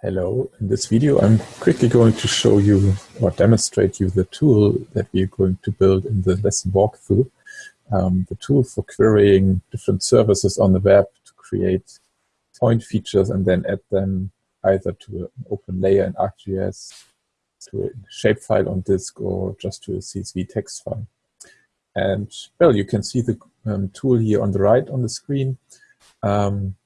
Hello, in this video I'm quickly going to show you or demonstrate you the tool that we are going to build in the lesson walkthrough. Um, the tool for querying different services on the web to create point features and then add them either to an open layer in ArcGIS, to a shapefile on disk or just to a CSV text file. And well, you can see the um, tool here on the right on the screen. Um,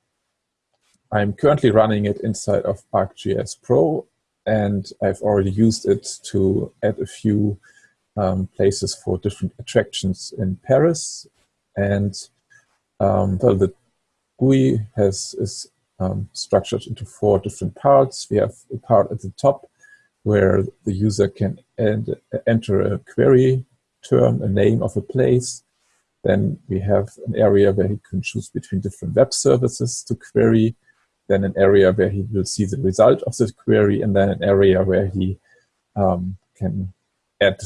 I'm currently running it inside of ArcGIS Pro, and I've already used it to add a few um, places for different attractions in Paris. And um, well, the GUI has is um, structured into four different parts. We have a part at the top where the user can enter a query term, a name of a place. Then we have an area where he can choose between different web services to query then an area where he will see the result of the query, and then an area where he um, can add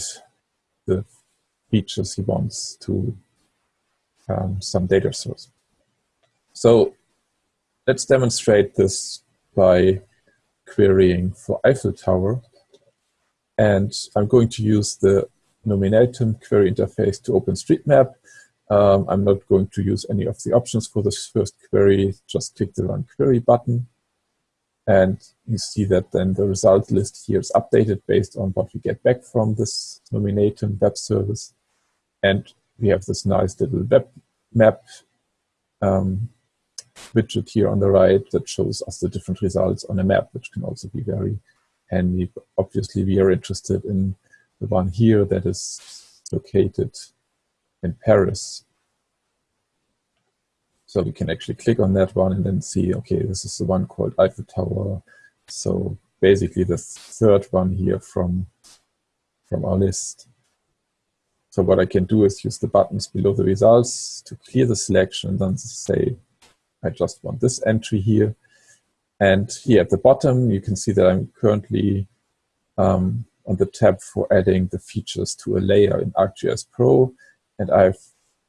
the features he wants to um, some data source. So let's demonstrate this by querying for Eiffel Tower. And I'm going to use the Nominatim query interface to OpenStreetMap. Um, I'm not going to use any of the options for this first query, just click the Run Query button. And you see that then the result list here is updated based on what we get back from this Nominatim web service. And we have this nice little web map um, widget here on the right that shows us the different results on a map, which can also be very handy. Obviously, we are interested in the one here that is located in Paris. So we can actually click on that one and then see, okay, this is the one called Eiffel Tower. So basically the third one here from, from our list. So what I can do is use the buttons below the results to clear the selection and then say, I just want this entry here. And here at the bottom, you can see that I'm currently um, on the tab for adding the features to a layer in ArcGIS Pro and I've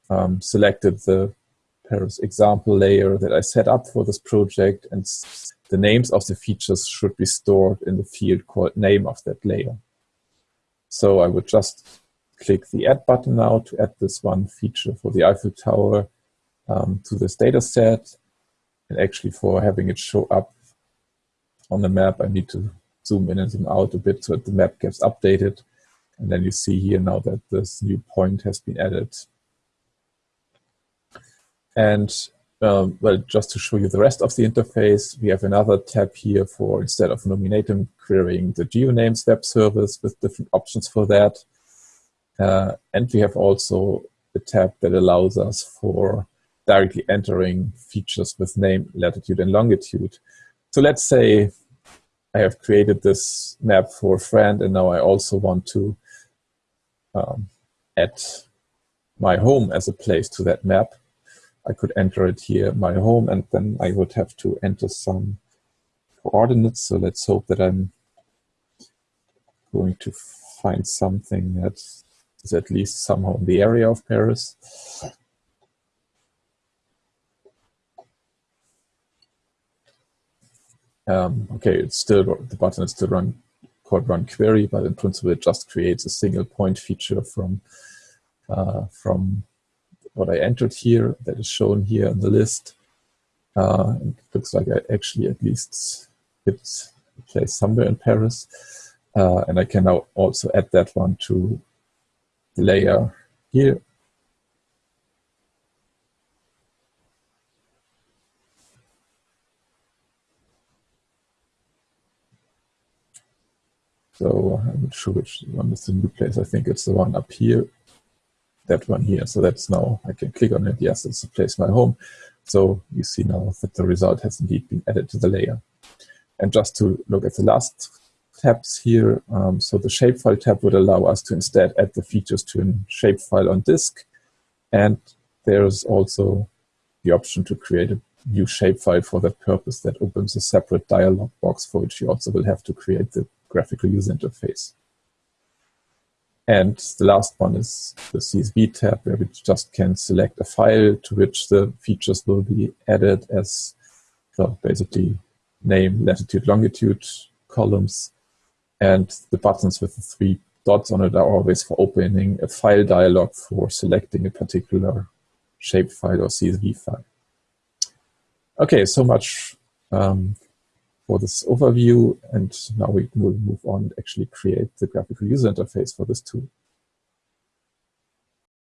um, selected the Paris example layer that I set up for this project and the names of the features should be stored in the field called name of that layer. So I would just click the add button now to add this one feature for the Eiffel Tower um, to this data set. And actually for having it show up on the map, I need to zoom in and zoom out a bit so that the map gets updated. And then you see here now that this new point has been added. And um, well, just to show you the rest of the interface, we have another tab here for instead of Nominatim querying the GeoNames web service with different options for that. Uh, and we have also a tab that allows us for directly entering features with name, latitude, and longitude. So let's say I have created this map for a friend, and now I also want to um, add my home as a place to that map. I could enter it here, my home, and then I would have to enter some coordinates. So let's hope that I'm going to find something that is at least somehow in the area of Paris. Um, okay, it's still the button is still run called run query, but in principle it just creates a single point feature from uh, from what I entered here that is shown here in the list. Uh, it looks like I actually at least hit a place somewhere in Paris. Uh, and I can now also add that one to the layer here So I'm not sure which one is the new place. I think it's the one up here, that one here. So that's now, I can click on it. Yes, it's the place my home. So you see now that the result has indeed been added to the layer. And just to look at the last tabs here, um, so the shapefile tab would allow us to instead add the features to a shapefile on disk. And there's also the option to create a new shapefile for that purpose that opens a separate dialog box for which you also will have to create the graphical user interface. And the last one is the CSV tab, where we just can select a file to which the features will be added as well, basically name, latitude, longitude columns, and the buttons with the three dots on it are always for opening a file dialog for selecting a particular shapefile or CSV file. Okay, so much um, for this overview, and now we will move on and actually create the graphical user interface for this tool.